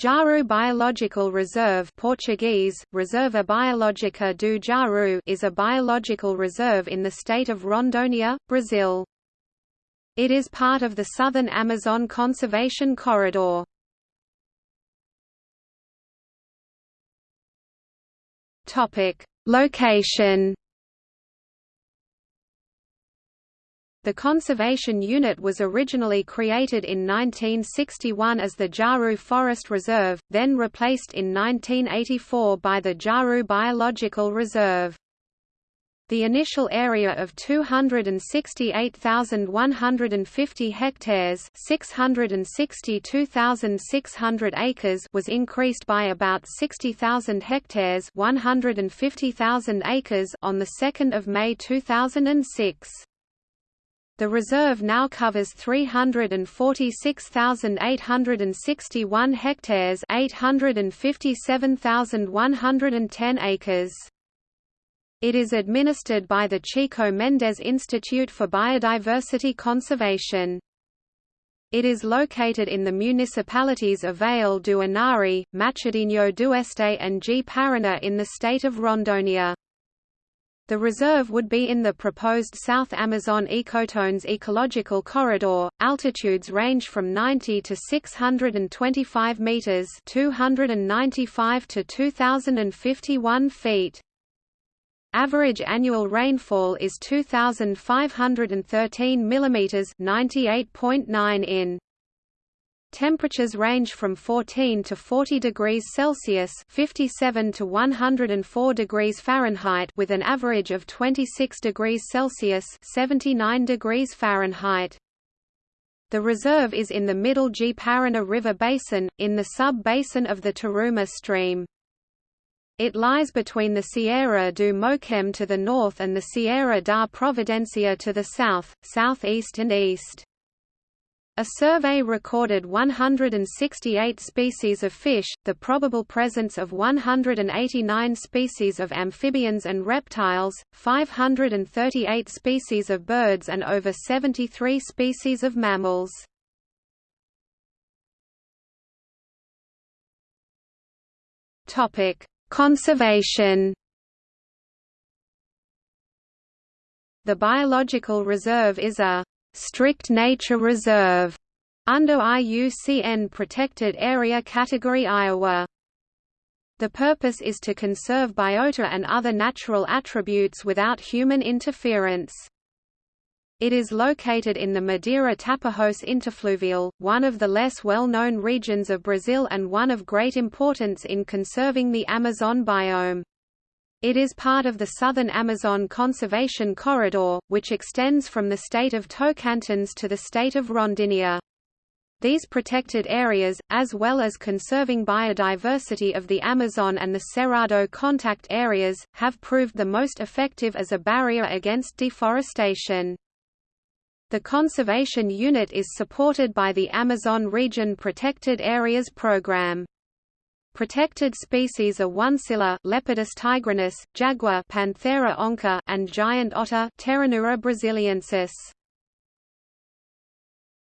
Jaru Biological Reserve Portuguese, Reserva Biológica do Jaru is a biological reserve in the state of Rondônia, Brazil. It is part of the Southern Amazon Conservation Corridor. Location The conservation unit was originally created in 1961 as the Jaru Forest Reserve, then replaced in 1984 by the Jaru Biological Reserve. The initial area of 268,150 hectares 662,600 acres was increased by about 60,000 hectares 150,000 acres on 2 May 2006. The reserve now covers 346,861 hectares 857,110 acres. It is administered by the Chico Mendes Institute for Biodiversity Conservation. It is located in the municipalities of Vale do Anari, Machadinho do Este and Ji-Paraná in the state of Rondônia. The reserve would be in the proposed South Amazon Ecotones ecological corridor. Altitudes range from 90 to 625 meters, 295 to 2051 feet. Average annual rainfall is 2513 millimeters, 98.9 in. Temperatures range from 14 to 40 degrees Celsius (57 to 104 degrees Fahrenheit) with an average of 26 degrees Celsius (79 degrees Fahrenheit). The reserve is in the middle Ji-Paraná River basin, in the sub-basin of the Taruma stream. It lies between the Serra do Moquém to the north and the Serra da Providencia to the south, southeast and east. A survey recorded 168 species of fish, the probable presence of 189 species of amphibians and reptiles, 538 species of birds and over 73 species of mammals. Conservation The biological reserve is a strict nature reserve under IUCN Protected Area Category Ia. The purpose is to conserve biota and other natural attributes without human interference. It is located in the Madeira Tapajós interfluvial, one of the less well-known regions of Brazil and one of great importance in conserving the Amazon biome. It is part of the Southern Amazon Conservation Corridor, which extends from the state of Tocantins to the state of Rondônia. These protected areas, as well as conserving biodiversity of the Amazon and the Cerrado contact areas, have proved the most effective as a barrier against deforestation. The conservation unit is supported by the Amazon Region Protected Areas Program. Protected species are oncilla Leopardus tigrinus, jaguar Panthera onca, and giant otter Pteronura brasiliensis.